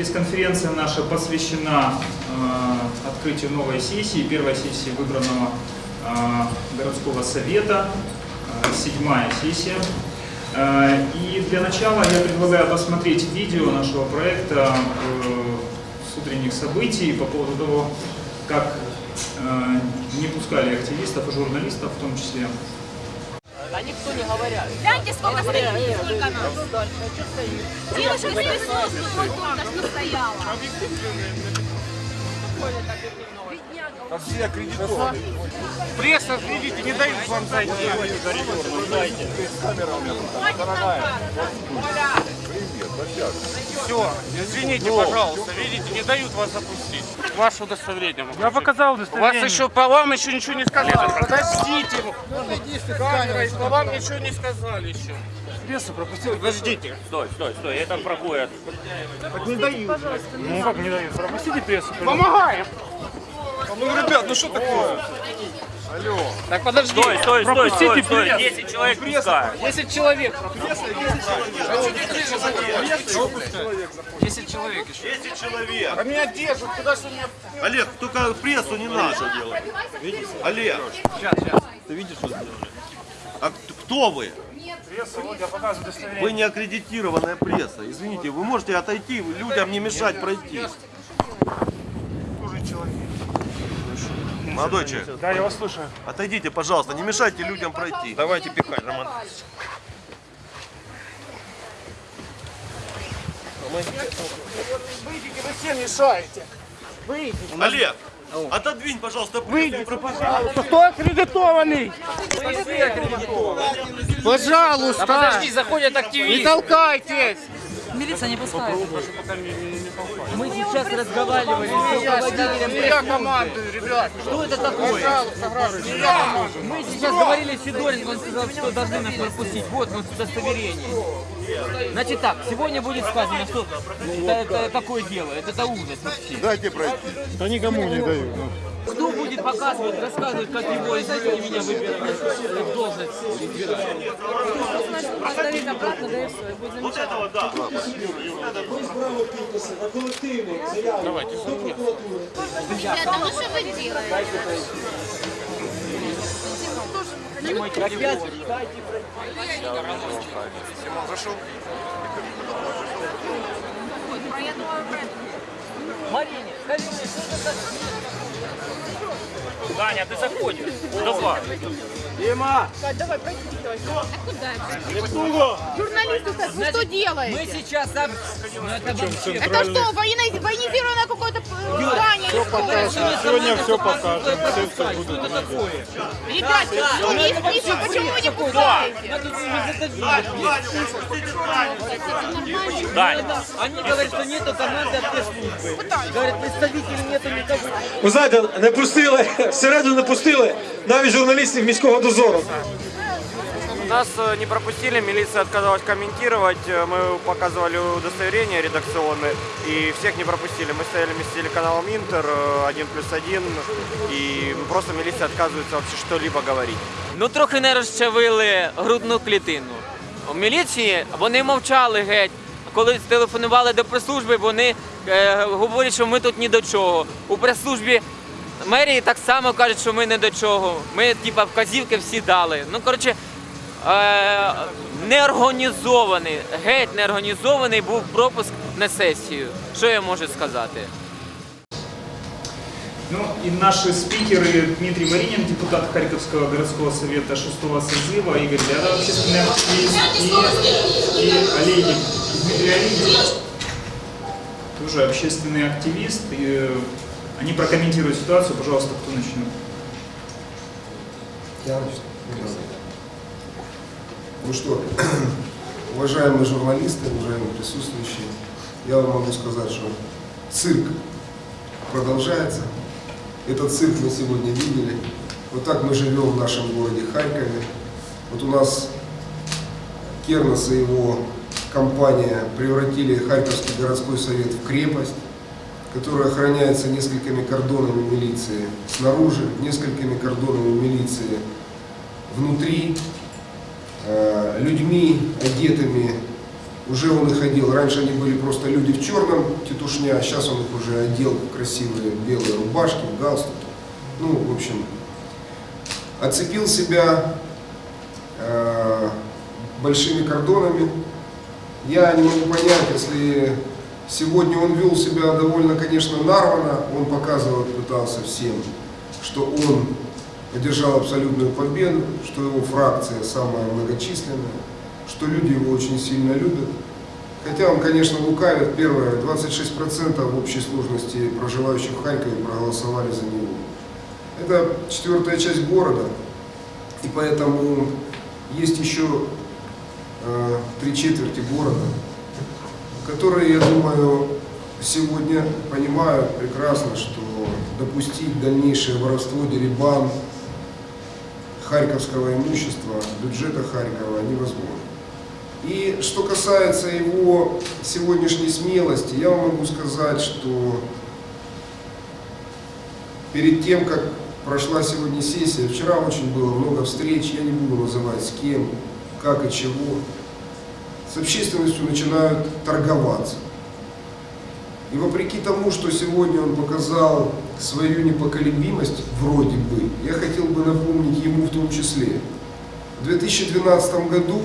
Пресс-конференция наша посвящена э, открытию новой сессии, первой сессии выбранного э, городского совета, э, седьмая сессия. Э, и для начала я предлагаю посмотреть видео нашего проекта э, с утренних событий по поводу того, как э, не пускали активистов и журналистов в том числе. Да никто не говорят. Гляньте, сколько стоит, сколько нас. Девушка из присутствия только что стояла. А все аккредитованы. Пресса, видите, не дают вам зайти. Все, извините, пожалуйста, видите, не дают вас запустить. Ваше удостоверение. Я показал удостоверение. Вас еще, по вам еще ничего не сказали. Подождите. Камера, по вам ничего не сказали еще. Прессу пропустил. Подождите. Стой, стой, стой, это проходит. Так не дают. Ну как не дают? Пропустите прессу. Помогаем. Ну, ребят, ну что такое? Алло. Так подожди. Стой, стой, стой, стой, стой. прессу. 10 человек пускают. 10 человек. 10 человек еще. 10 человек. А меня держат, куда что меня... Олег, только прессу не надо делать. Олег, Сейчас, сейчас. ты видишь, что сделали? А кто вы? Пресса, вот я показываю удостоверение. Вы не аккредитированная пресса. Извините, вы можете отойти, людям не мешать пройти. Служит человек. Молодой человек, Да, я вас слушаю. отойдите, пожалуйста, не мешайте людям пройти. Давайте пихать, Роман. Выйдите, вы все мешаете. Олег, отодвинь, пожалуйста, прессу. Пожалуйста, кто аккредитованный? Пожалуйста. Подожди, заходят Не активисты. толкайтесь. Милиция не пускает. Мы сейчас разговаривали с руководителем. Не я командую, ребят. Что это такое? Не я командую. Мы сейчас говорили с Сидоренко, он сказал, что должны нас пропустить. Вот, вот удостоверение. Значит так, сегодня будет сказано, что это, это такое дело, это, это ужас вообще. Дайте пройти. Да никому не дают. Кто будет показывать, рассказывать, как его, извините меня, выбирали в должность? Поставить обратно, да и все, и будет Вот этого, да. Ребята, ну что вы делаете? Марине, скажи мне, что это такое? Даня, ты заходишь. Давай. Давай, пройдите, давай. А куда? Журналисты, кстати, вы что Мы делаете? сейчас... об- Ну, это. Это что, военизированное какое-то э, здание? что ли? Сегодня все покажем. Все, все Что будут это такое? Ребят, не спите, почему вы не пускаете? Дань. Они говорят, что нету команды от пресс-службы. Говорят, представителей нету никого. Ви знаєте, не пустили, всередину не пустили навіть журналістів міського дозору. Нас э, не пропустили, милиция отказалась комментировать, э, мы показывали удостоверения редакционные, и всех не пропустили. Мы стояли вместе с телеканалом Интер, э, один плюс один, и просто милиция отказывается вообще что-либо говорить. Ну трохи не розчавили грудну клітину. У міліції вони мовчали геть. Коли телефонували до прес-служби, вони е, говорять, що ми тут ні до чого. У прес-службі мерії так само кажуть, що ми не до чого. Ми, типа, вказівки всі дали. Ну, коротше, е, неорганізований, геть неорганізований був пропуск на сесію. Що я можу сказати? Ну и наши спикеры Дмитрий Маринин, депутат Харьковского городского совета 6 созыва, Игорь Лядов, общественный активист, и, и Олейник, Дмитрий Олейник, тоже общественный активист. И, э, они прокомментируют ситуацию. Пожалуйста, кто начнет? Ну что, уважаемые журналисты, уважаемые присутствующие, я вам могу сказать, что цирк продолжается. Этот цирк мы сегодня видели. Вот так мы живем в нашем городе Харькове. Вот у нас Кернес и его компания превратили Харьковский городской совет в крепость, которая охраняется несколькими кордонами милиции снаружи, несколькими кордонами милиции внутри, э, людьми, одетыми Уже он их одел. Раньше они были просто люди в черном, тетушня, а сейчас он их уже одел в красивые белые рубашки, галстуки. Ну, в общем, оцепил себя э, большими кордонами. Я не могу понять, если сегодня он вел себя довольно, конечно, нарвано, он показывать пытался всем, что он одержал абсолютную победу, что его фракция самая многочисленная, что люди его очень сильно любят. Хотя он, конечно, лукавит. Первое, 26% в общей сложности проживающих в Харькове проголосовали за него. Это четвертая часть города, и поэтому есть еще э, три четверти города, которые, я думаю, сегодня понимают прекрасно, что допустить дальнейшее воровство, деребан харьковского имущества, бюджета Харькова невозможно. И что касается его сегодняшней смелости, я вам могу сказать, что перед тем, как прошла сегодня сессия, вчера очень было много встреч, я не буду называть с кем, как и чего, с общественностью начинают торговаться. И вопреки тому, что сегодня он показал свою непоколебимость, вроде бы, я хотел бы напомнить ему в том числе. В 2012 году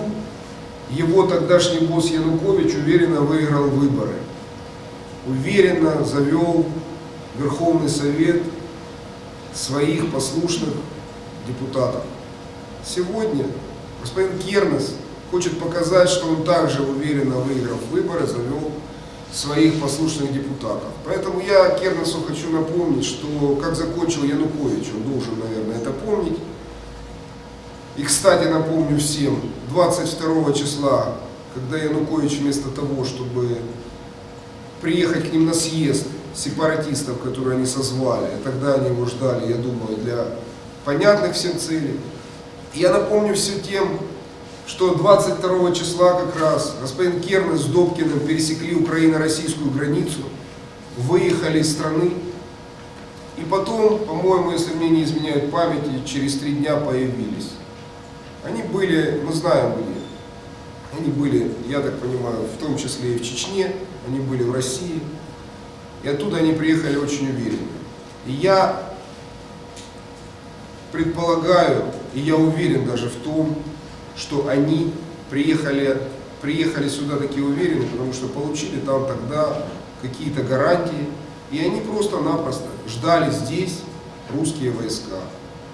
его тогдашний босс Янукович уверенно выиграл выборы. Уверенно завел Верховный Совет своих послушных депутатов. Сегодня господин Кернес хочет показать, что он также уверенно выиграв выборы, завел своих послушных депутатов. Поэтому я Кернесу хочу напомнить, что как закончил Янукович, он должен, наверное, это помнить. И, кстати, напомню всем, 22 числа, когда Янукович вместо того, чтобы приехать к ним на съезд сепаратистов, которые они созвали, а тогда они его ждали, я думаю, для понятных всем целей. Я напомню все тем, что 22 числа как раз господин Кернес с Добкиным пересекли украино-российскую границу, выехали из страны, и потом, по-моему, если мне не изменяет памяти, через три дня появились. Они были, мы знаем где, они были, я так понимаю, в том числе и в Чечне, они были в России, и оттуда они приехали очень уверенно. И я предполагаю, и я уверен даже в том, что они приехали, приехали сюда такие уверены, потому что получили там тогда какие-то гарантии, и они просто-напросто ждали здесь русские войска.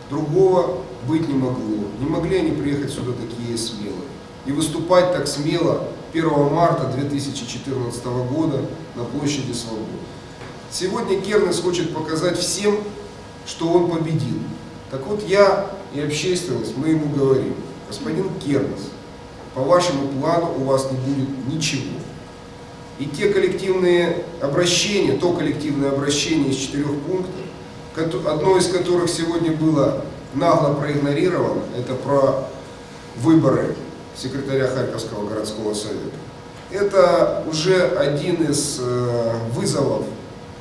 Другого быть не могло. Не могли они приехать сюда такие смелые. И выступать так смело 1 марта 2014 года на площади Свободы. Сегодня Кернес хочет показать всем, что он победил. Так вот я и общественность, мы ему говорим, господин Кернес, по вашему плану у вас не будет ничего. И те коллективные обращения, то коллективное обращение из четырех пунктов, одно из которых сегодня было нагло проигнорировано, это про выборы секретаря Харьковского городского совета. Это уже один из э, вызовов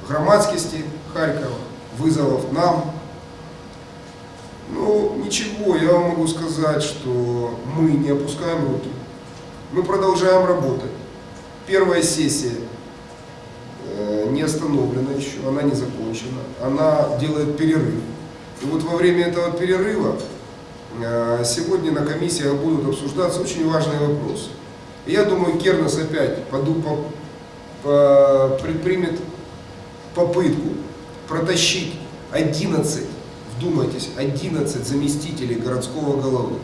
громадскости Харькова, вызовов нам. Ничего, я вам могу сказать, что мы не опускаем руки. Мы продолжаем работать. Первая сессия э, не остановлена еще, она не закончена. Она делает перерыв. И вот во время этого перерыва э, сегодня на комиссиях будут обсуждаться очень важные вопросы. И я думаю, Кернес опять поду, по, по, предпримет попытку протащить 11, вдумайтесь, 11 заместителей городского головы.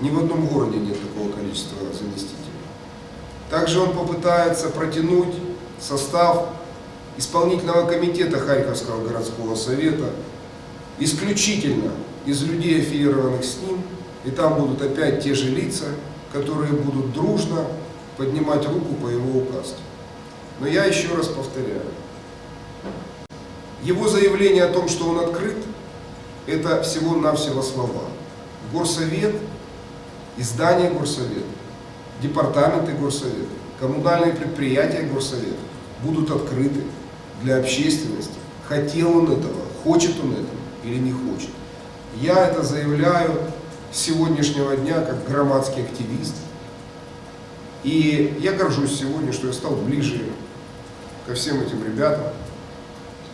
Ни в одном городе нет такого количества заместителей. Также он попытается протянуть состав исполнительного комитета Харьковского городского совета исключительно из людей, аффилированных с ним, и там будут опять те же лица, которые будут дружно поднимать руку по его указке. Но я еще раз повторяю, его заявление о том, что он открыт, это всего-навсего слова. Горсовет, издание Горсовета, департаменты Горсовета, коммунальные предприятия Горсовета будут открыты для общественности. Хотел он этого, хочет он этого или не хочет. Я это заявляю с сегодняшнего дня как громадский активист. И я горжусь сегодня, что я стал ближе ко всем этим ребятам,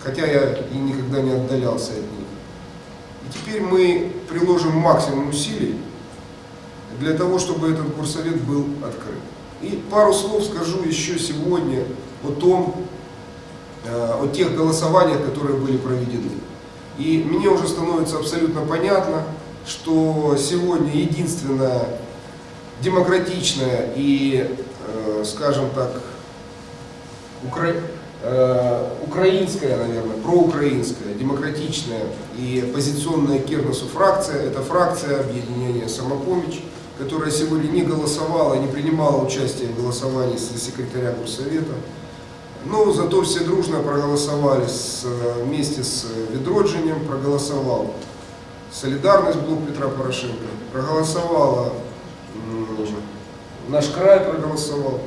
хотя я и никогда не отдалялся от них. Теперь мы приложим максимум усилий для того, чтобы этот горсовет был открыт. И пару слов скажу еще сегодня о том, э, о тех голосованиях, которые были проведены. И мне уже становится абсолютно понятно, что сегодня единственная демократичная и, э, скажем так, укра... э, украинская, наверное, проукраинская, демократичная и оппозиционная Кернесу фракция, это фракция объединения «Самопомощь», которая сегодня не голосовала, не принимала участие в голосовании за секретаря Горсовета. Но зато все дружно проголосовали с, вместе с Ведроджинем, проголосовал Солидарность Блок Петра Порошенко, проголосовала наш край проголосовал.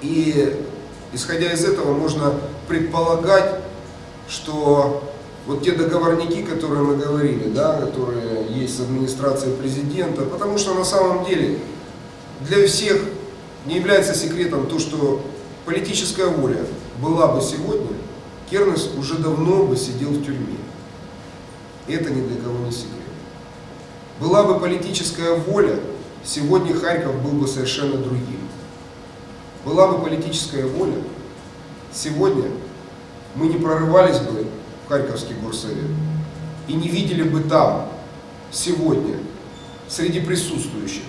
И исходя из этого можно предполагать, что вот те договорники, которые мы говорили, да, которые есть с администрацией президента, потому что на самом деле для всех не является секретом то, что политическая воля была бы сегодня, Кернес уже давно бы сидел в тюрьме. Это ни для кого не секрет. Была бы политическая воля, сегодня Харьков был бы совершенно другим. Была бы политическая воля, сегодня мы не прорывались бы в Харьковский горсовет и не видели бы там сегодня среди присутствующих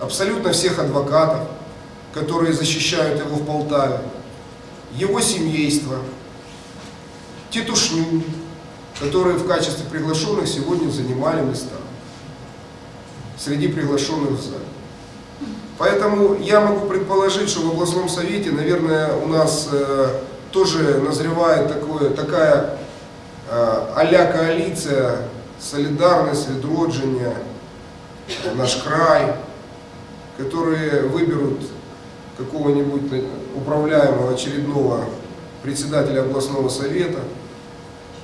абсолютно всех адвокатов, которые защищают его в Полтаве, его семейство, тетушню, которые в качестве приглашенных сегодня занимали места среди приглашенных в зале. Поэтому я могу предположить, что в областном совете, наверное, у нас э, тоже назревает такое, такая э, а-ля коалиция, солидарность, ведроджение, наш край, которые выберут какого-нибудь управляемого очередного председателя областного совета,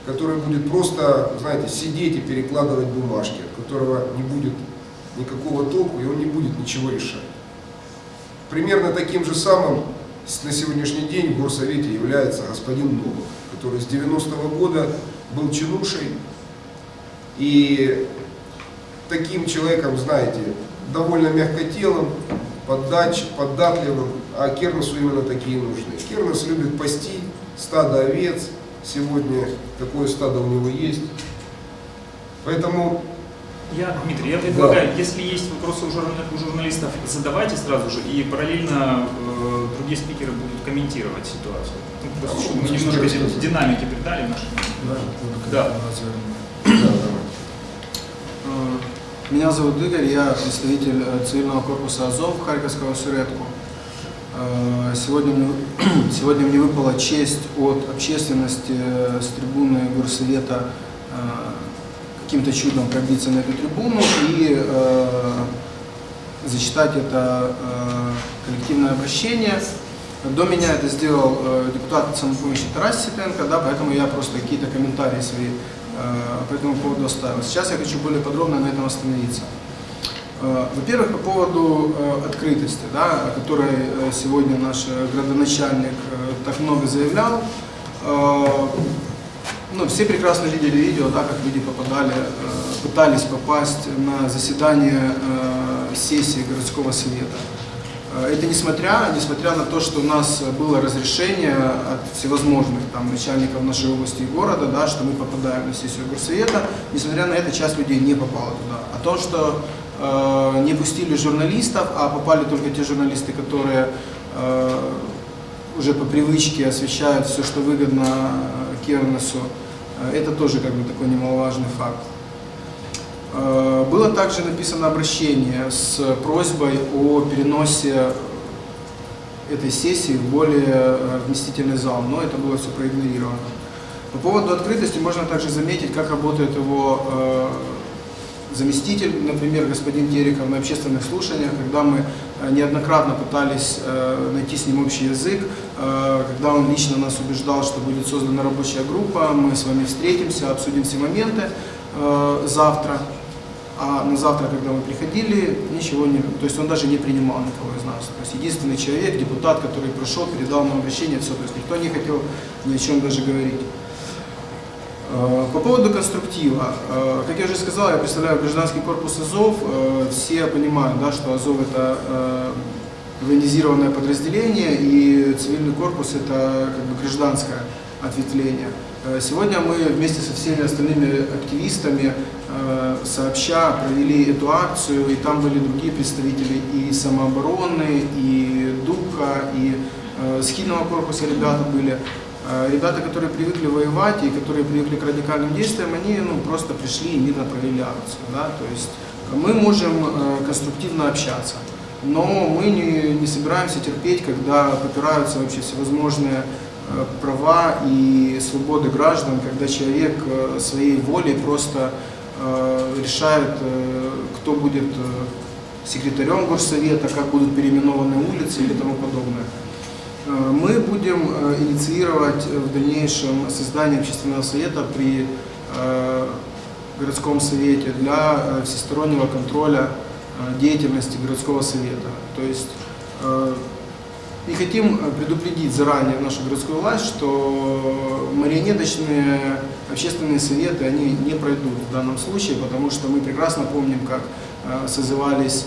который будет просто, знаете, сидеть и перекладывать бумажки, от которого не будет никакого толку, и он не будет ничего решать. Примерно таким же самым на сегодняшний день в горсовете является господин Новых, который с 90-го года был чинушей, и таким человеком, знаете, довольно мягкотелым, поддач, податливым, а Кернесу именно такие нужны. Кернес любит пасти стадо овец, сегодня такое стадо у него есть. Поэтому я, Дмитрий, я предлагаю, да. если есть вопросы у, журна, у журналистов, задавайте сразу же, и параллельно э, другие спикеры будут комментировать ситуацию. Ну, просто, да, чтобы мы немножко сказать. динамики придали нашей. Да, да. да. Меня зовут Игорь, я представитель э, цивильного корпуса АЗОВ Харьковского Суретку. Э, сегодня, сегодня мне выпала честь от общественности э, с трибуны Горсовета каким-то чудом пробиться на эту трибуну и э, зачитать это э, коллективное обращение. До меня это сделал э, депутат самопомощи Тарас Сипенко, да, поэтому я просто какие-то комментарии свои э, по этому поводу оставил. Сейчас я хочу более подробно на этом остановиться. Э, Во-первых, по поводу э, открытости, да, о которой э, сегодня наш градоначальник э, так много заявлял. Э, ну, все прекрасно видели видео, да, как люди попадали, э, пытались попасть на заседание э, сессии городского совета. Э, это несмотря, несмотря на то, что у нас было разрешение от всевозможных там, начальников нашей области и города, да, что мы попадаем на сессию горсовета, несмотря на это, часть людей не попала туда. А то, что э, не пустили журналистов, а попали только те журналисты, которые э, уже по привычке освещают все, что выгодно Кернесу, э, это тоже как бы такой немаловажный факт. Э, было также написано обращение с просьбой о переносе этой сессии в более э, вместительный зал, но это было все проигнорировано. По поводу открытости можно также заметить, как работает его заместитель, например, господин Тереков на общественных слушаниях, когда мы э, неоднократно пытались э, найти с ним общий язык, э, когда он лично нас убеждал, что будет создана рабочая группа, мы с вами встретимся, обсудим все моменты завтра. А на завтра, когда мы приходили, ничего не... То есть он даже не принимал никого из нас. То есть единственный человек, депутат, который пришел, передал нам обращение, все. То есть никто не хотел ни о чем даже говорить. Э, По поводу конструктива. Э, Как я уже сказал, я представляю гражданский корпус Азов. Э, Все понимают, да, что Азов это военизированное подразделение, и цивильный корпус это как бы гражданское ответвление. Сегодня мы вместе со всеми остальными активистами сообща провели эту акцию, и там были другие представители и самообороны, и ДУКа, и э, схильного корпуса ребята были. Э, Ребята, которые привыкли воевать и которые привыкли к радикальным действиям, они ну, просто пришли и мирно провели акцию. Да? То есть мы можем э, конструктивно общаться, но мы не, не собираемся терпеть, когда попираются вообще всевозможные э, права и свободы граждан, когда человек э, своей волей просто решает, кто будет секретарем горсовета, как будут переименованы улицы или тому подобное. Э, Мы будем э, инициировать э, в дальнейшем создание общественного совета при городском совете для всестороннего контроля деятельности городского совета. То есть и хотим предупредить заранее нашу городскую власть, что марионеточные общественные советы, они не пройдут в данном случае, потому что мы прекрасно помним, как созывались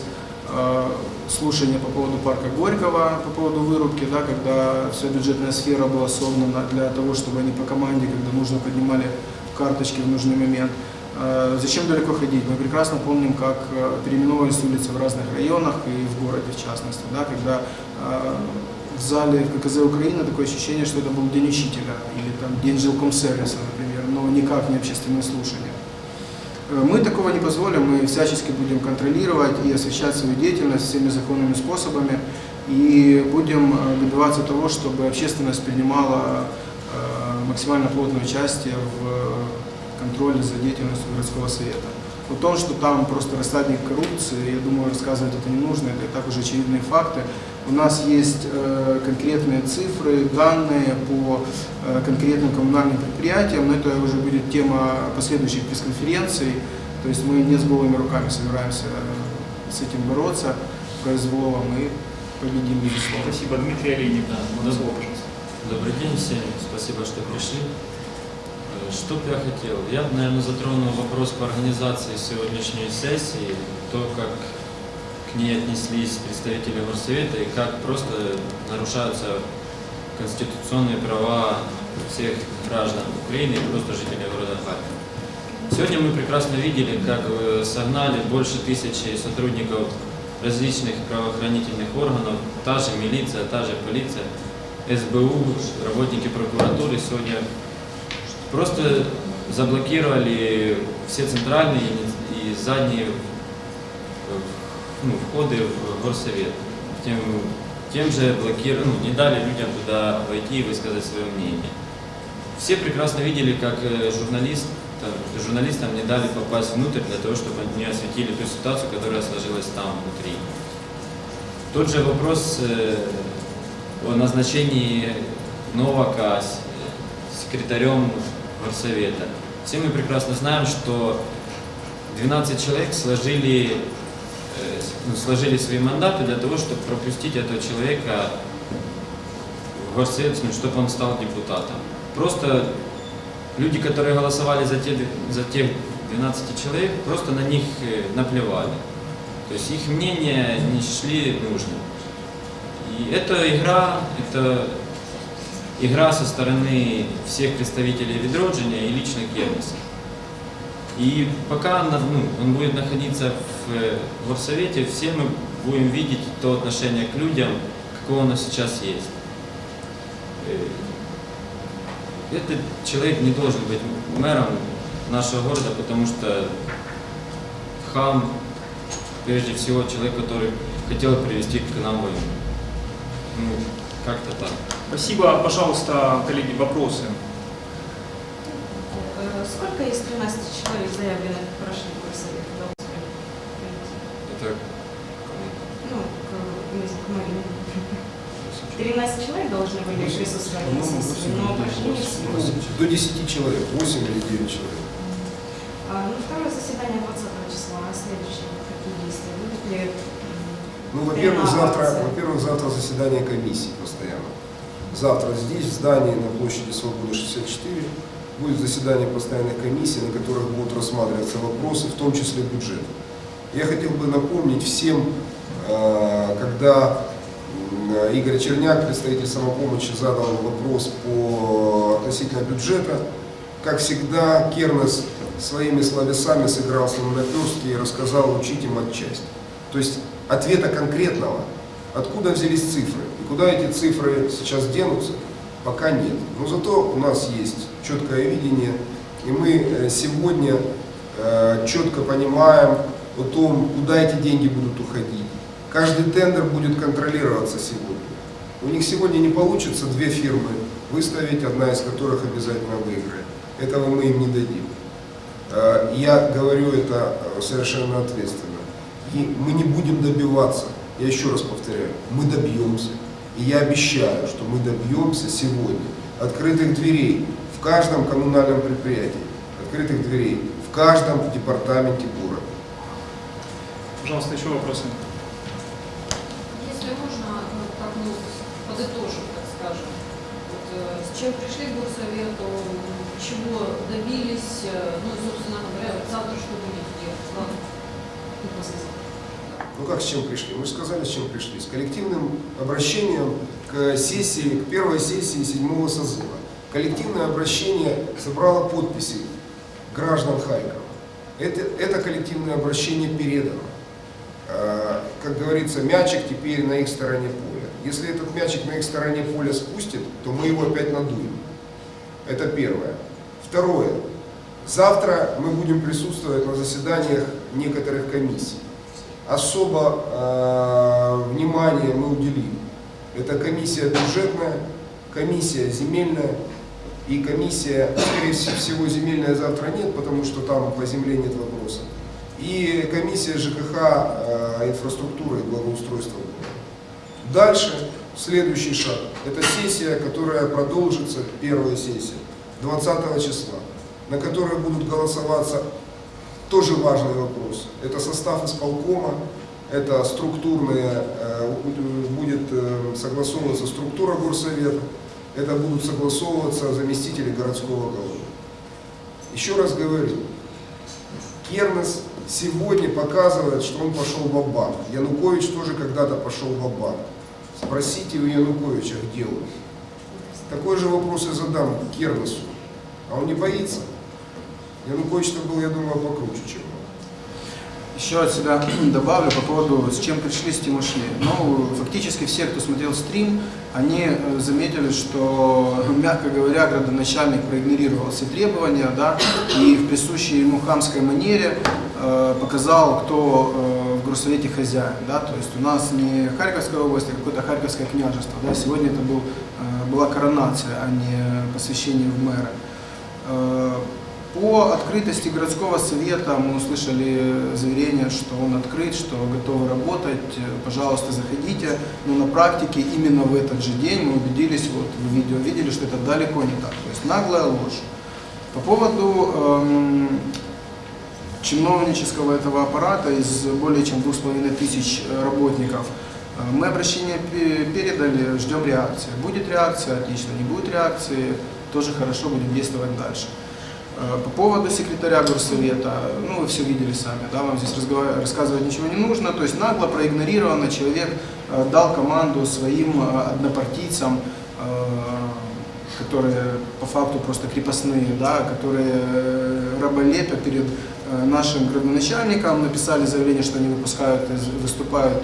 слушания по поводу парка Горького, по поводу вырубки, да, когда вся бюджетная сфера была собрана для того, чтобы они по команде, когда нужно, поднимали карточки в нужный момент. Э, Зачем далеко ходить? Мы прекрасно помним, как э, переименовывались улицы в разных районах и в городе в частности, да, когда э, в зале ККЗ Украины такое ощущение, что это был День учителя или там День жилкомсервиса, например, но никак не общественное слушание. Э, Мы такого не позволим, мы всячески будем контролировать и освещать свою деятельность всеми законными способами и будем э, добиваться того, чтобы общественность принимала э, максимально плотное участие в контроле за деятельностью городского совета. О том, что там просто рассадник коррупции, я думаю, рассказывать это не нужно, это и так уже очевидные факты. У нас есть э, конкретные цифры, данные по э, конкретным коммунальным предприятиям, но это уже будет тема последующих пресс-конференций. То есть мы не с голыми руками собираемся э, с этим бороться, произволом и победим, безусловно. Спасибо, Дмитрий Олейник. Да. Слово, пожалуйста. Добрый день всем, спасибо, что пришли. Что бы я хотел? Я наверное, затронул вопрос по организации сегодняшней сессии, то, как к ней отнеслись представители горсовета и как просто нарушаются конституционные права всех граждан Украины и просто жителей города Харькова. Сегодня мы прекрасно видели, как э, согнали больше тысячи сотрудников различных правоохранительных органов, та же милиция, та же полиция, СБУ, работники прокуратуры сегодня просто заблокировали все центральные и задние э, ну, входы в горсовет. Тем, тем же блокировали, ну, не дали людям туда войти и высказать свое мнение. Все прекрасно видели, как э, журналист, там, журналистам не дали попасть внутрь для того, чтобы они осветили ту ситуацию, которая сложилась там внутри. Тот же вопрос э, о назначении Новака с- секретарем горсовета. Все мы прекрасно знаем, что 12 человек сложили, э, ну, сложили свои мандаты для того, чтобы пропустить этого человека в горсовет, ну, чтобы он стал депутатом. Просто люди, которые голосовали за, те, за тех 12 человек, просто на них э, наплевали. То есть их мнение не шли нужным. И эта игра, это игра со стороны всех представителей Ведроджиня и лично Кернеса. И пока ну, он будет находиться в э, горсовете, все мы будем видеть то отношение к людям, какое оно сейчас есть. Э, Этот человек не должен быть мэром нашего города, потому что хам, прежде всего, человек, который хотел привести к нам войну. Ну, как-то так. Спасибо. Пожалуйста, коллеги, вопросы. Э, Сколько из 13 человек заявленных прошли в горсовет? Это Ну, к, к Марине. 13 человек должны были присутствовать на сессии, но прошли не все. До 10 человек, 8 или 9 человек. А, ну, второе заседание 20 числа следующие какие действия? Будут ли Ну, во-первых, завтра, во-первых, завтра заседание комиссии постоянно. Завтра здесь, в здании на площади Свободы 64, будет заседание постоянной комиссии, на которых будут рассматриваться вопросы, в том числе бюджет. Я хотел бы напомнить всем, э, когда Игорь Черняк, представитель самопомощи, задал вопрос по относительно бюджета. Как всегда, Кернес своими словесами сыграл с ним наперстки и рассказал учить им отчасти. То есть ответа конкретного, откуда взялись цифры и куда эти цифры сейчас денутся, пока нет. Но зато у нас есть четкое видение, и мы э, сегодня э, четко понимаем о том, куда эти деньги будут уходить. Каждый тендер будет контролироваться сегодня. У них сегодня не получится две фирмы выставить, одна из которых обязательно выиграет. Этого мы им не дадим. Э, Я говорю это совершенно ответственно. И мы не будем добиваться, я еще раз повторяю, мы добьемся. И я обещаю, что мы добьемся сегодня открытых дверей в каждом коммунальном предприятии, открытых дверей в каждом департаменте города. Пожалуйста, еще вопросы? Если можно, ну, как мы подытожим, так скажем, вот, э, с чем пришли к горсовету, чего добились, э, ну, и, собственно говоря, завтра что будете делать, ладно. Ну как с чем пришли? Мы же сказали, с чем пришли. С коллективным обращением к сессии, к первой сессии седьмого созыва. Коллективное обращение собрало подписи граждан Харькова. Это, это коллективное обращение передано. Э, Как говорится, мячик теперь на их стороне поля. Если этот мячик на их стороне поля спустит, то мы его опять надуем. Это первое. Второе. Завтра мы будем присутствовать на заседаниях некоторых комиссий. Особо э, внимание мы уделим. Это комиссия бюджетная, комиссия земельная и комиссия, скорее всего, земельная завтра нет, потому что там по земле нет вопроса. И комиссия ЖКХ, э, инфраструктуры и благоустройства. Дальше, следующий шаг, это сессия, которая продолжится, первая сессия, 20 числа, на которой будут голосоваться тоже важный вопрос. Это состав исполкома, это структурные, э, будет э, согласовываться структура горсовета, это будут согласовываться заместители городского головы. Еще раз говорю, Кернес сегодня показывает, что он пошел в банк Янукович тоже когда-то пошел в банк Спросите у Януковича, где он. Такой же вопрос я задам Кернесу. А он не боится? Янукович-то был, я думаю, покруче, чем он. Еще от себя добавлю по поводу, с чем пришли, с тем ушли. Ну, фактически все, кто смотрел стрим, они э, заметили, что, мягко говоря, градоначальник проигнорировал все требования, да, и в присущей ему хамской манере э, показал, кто э, в горсовете хозяин, да, то есть у нас не Харьковская область, а какое-то Харьковское княжество, да, сегодня это был, э, была коронация, а не посвящение в мэра. Э, по открытости городского совета мы услышали заверение, что он открыт, что готовы работать, пожалуйста, заходите. Но на практике именно в этот же день мы убедились, вот в видео видели, что это далеко не так. То есть наглая ложь. По поводу эм, чиновнического этого аппарата из более чем двух с половиной тысяч работников, э, мы обращение пе- передали, ждем реакции. Будет реакция, отлично, не будет реакции, тоже хорошо, будем действовать дальше. Э, По поводу секретаря горсовета, ну вы все видели сами, да, вам здесь рассказывать ничего не нужно, то есть нагло проигнорировано, человек э, дал команду своим э, однопартийцам, которые по факту просто крепостные, да, которые раболепят перед нашим градоначальником, написали заявление, что они выпускают, выступают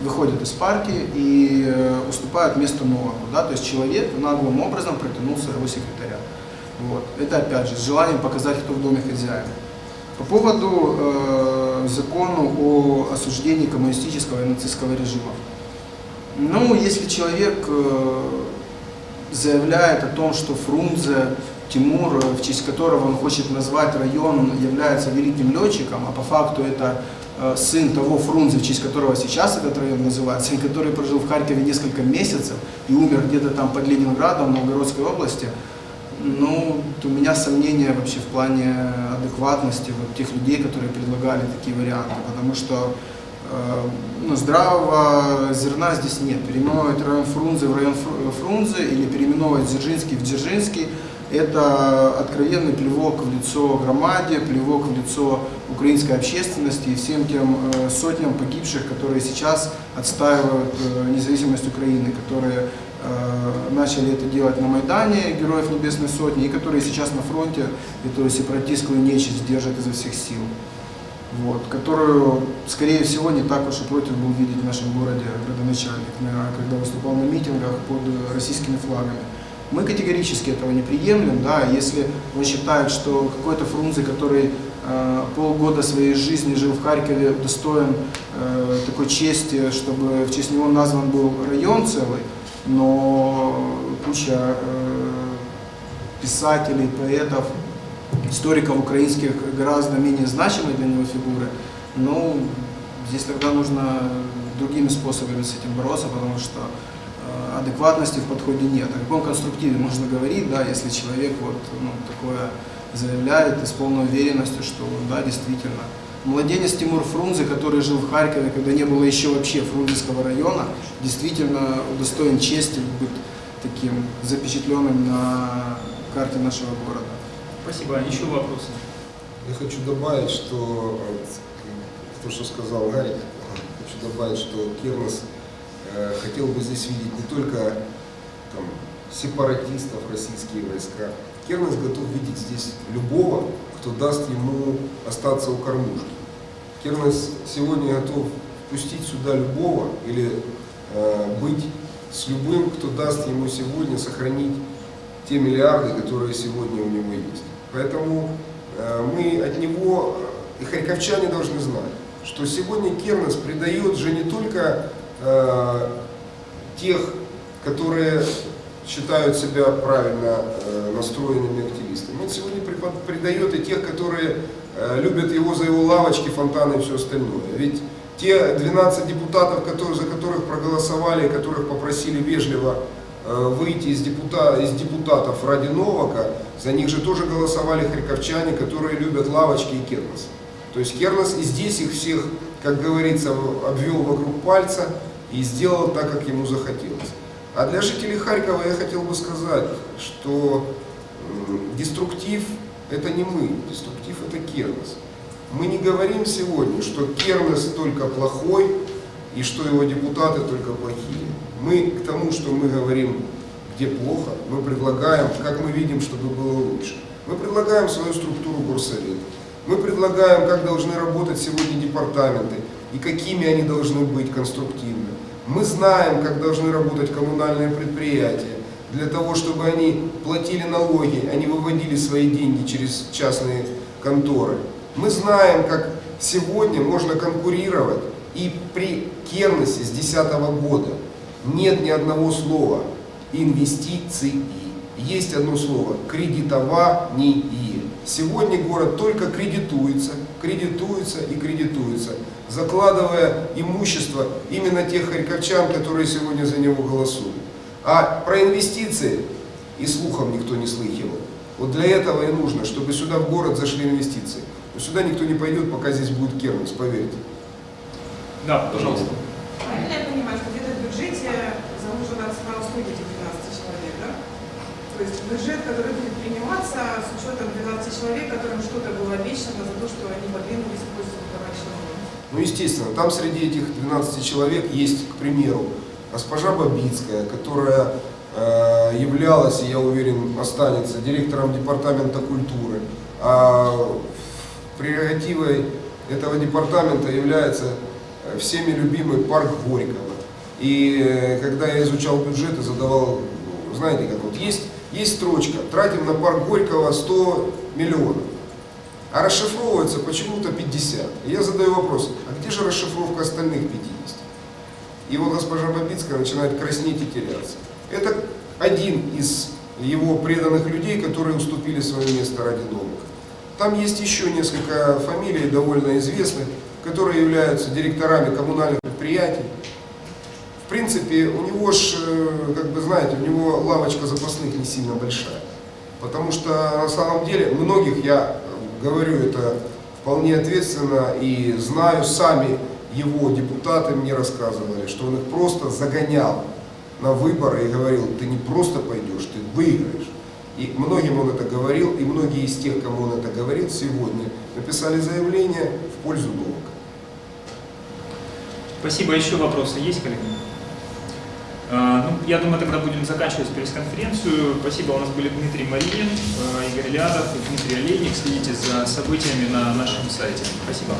выходят из партии и э, уступают место новому. Да? То есть человек наглым образом протянул своего секретаря. Вот. Это опять же с желанием показать, кто в доме хозяин. По поводу э, закону о осуждении коммунистического и нацистского режима. Ну, если человек э, заявляет о том, что Фрунзе Тимур, э, в честь которого он хочет назвать район, является великим летчиком, а по факту это сын того Фрунзе, в честь которого сейчас этот район называется, и который прожил в Харькове несколько месяцев и умер где-то там под Ленинградом, в Новгородской области, Ну, у меня сомнения вообще в плане адекватности вот тех людей, которые предлагали такие варианты, потому что э, ну, здравого зерна здесь нет. Переименовывать район Фрунзе в район Фру- Фрунзе или переименовывать Дзержинский в Дзержинский – это откровенный плевок в лицо громаде, плевок в лицо украинской общественности и всем тем э, сотням погибших, которые сейчас отстаивают э, независимость Украины, которые э, начали это делать на Майдане, Героев Небесной Сотни, и которые сейчас на фронте эту сепаратистскую нечисть держат изо всех сил. Вот, которую, скорее всего, не так уж и против был видеть в нашем городе градоначальник, на- когда выступал на митингах под российскими флагами. Мы категорически этого не приемлем, да, если он считает, что какой-то Фрунзе, который э, полгода своей жизни жил в Харькове, достоин э, такой чести, чтобы в честь него назван был район целый, но куча э, писателей, поэтов, историков украинских гораздо менее значимые для него фигуры, ну, здесь тогда нужно другими способами с этим бороться, потому что адекватности в подходе нет. О каком конструктиве можно говорить, да, если человек вот ну, такое заявляет и с полной уверенностью, что да, действительно. Младенец Тимур Фрунзе, который жил в Харькове, когда не было еще вообще Фрунзенского района, действительно удостоен чести быть таким запечатленным на карте нашего города. Спасибо. Еще вопросы? Я хочу добавить, что вот, то, что сказал Гарик, хочу добавить, что Кернес э, хотел бы здесь видеть не только там, сепаратистов, российские войска. Кернес готов видеть здесь любого, кто даст ему остаться у кормушки. Кернес сегодня готов пустить сюда любого или э, быть с любым, кто даст ему сегодня сохранить те миллиарды, которые сегодня у него есть. Поэтому э, мы от него, э, и харьковчане должны знать, что сегодня Кернес предает же не только э, тех, которые считают себя правильно э, настроенными активистами. Он сегодня предает и тех, которые э, любят его за его лавочки, фонтаны и все остальное. Ведь те 12 депутатов, которые, за которых проголосовали, которых попросили вежливо э, выйти из, депута, из депутатов ради Новака, за них же тоже голосовали харьковчане, которые любят лавочки и Кернес. То есть Кернес и здесь их всех, как говорится, обвел вокруг пальца и сделал так, как ему захотелось. А для жителей Харькова я хотел бы сказать, что деструктив это не мы, деструктив это Кернес. Мы не говорим сегодня, что Кернес только плохой и что его депутаты только плохие. Мы к тому, что мы говорим, где плохо, мы предлагаем, как мы видим, чтобы было лучше. Мы предлагаем свою структуру горсовета. Мы предлагаем, как должны работать сегодня департаменты и какими они должны быть конструктивно. Мы знаем, как должны работать коммунальные предприятия, для того, чтобы они платили налоги, не выводили свои деньги через частные конторы. Мы знаем, как сегодня можно конкурировать, и при Кернесе с 2010 года нет ни одного слова инвестиции. Есть одно слово кредитование. Сегодня город только кредитуется, кредитуется и кредитуется, закладывая имущество именно тех харьковчан, которые сегодня за него голосуют. А про инвестиции и слухом никто не слыхивал. Вот для этого и нужно, чтобы сюда в город зашли инвестиции. Но сюда никто не пойдет, пока здесь будет Кернес, поверьте. Да, пожалуйста. Правильно я понимаю, что где-то в бюджете заложено цена услуги этих 12 человек, да? То есть бюджет, который будет приниматься с учетом 12 человек, которым что-то было обещано за то, что они подвинулись в пользу товарища Ну, естественно, там среди этих 12 человек есть, к примеру, госпожа Бабицкая, которая э, являлась, и я уверен, останется директором департамента культуры. А прерогативой этого департамента является э, всеми любимый парк Горького. И э, когда я изучал бюджет и задавал, ну, знаете, как вот есть, есть строчка, тратим на парк Горького 100 миллионов. А расшифровывается почему-то 50. И я задаю вопрос, а где же расшифровка остальных 50? И вот госпожа Бабицкая начинает краснеть и теряться. Это один из его преданных людей, которые уступили свое место ради Новака. Там есть еще несколько фамилий довольно известных, которые являются директорами коммунальных предприятий. Принципе, у него ж, э, как бы знаете, у него лавочка запасных не сильно большая. Потому что на самом деле многих, я говорю это вполне ответственно и знаю, сами его депутаты мне рассказывали, что он их просто загонял на выборы и говорил, ты не просто пойдешь, ты выиграешь. И многим он это говорил, и многие из тех, кому он это говорил, сегодня написали заявление в пользу долга. Спасибо. Еще вопросы есть, коллеги? А, Ну, я думаю, тогда будем заканчивать пресс-конференцию. Спасибо. У нас были Дмитрий Маринин, э, Игорь Лядов Дмитрий Олейник. Следите за событиями на нашем сайте. Спасибо.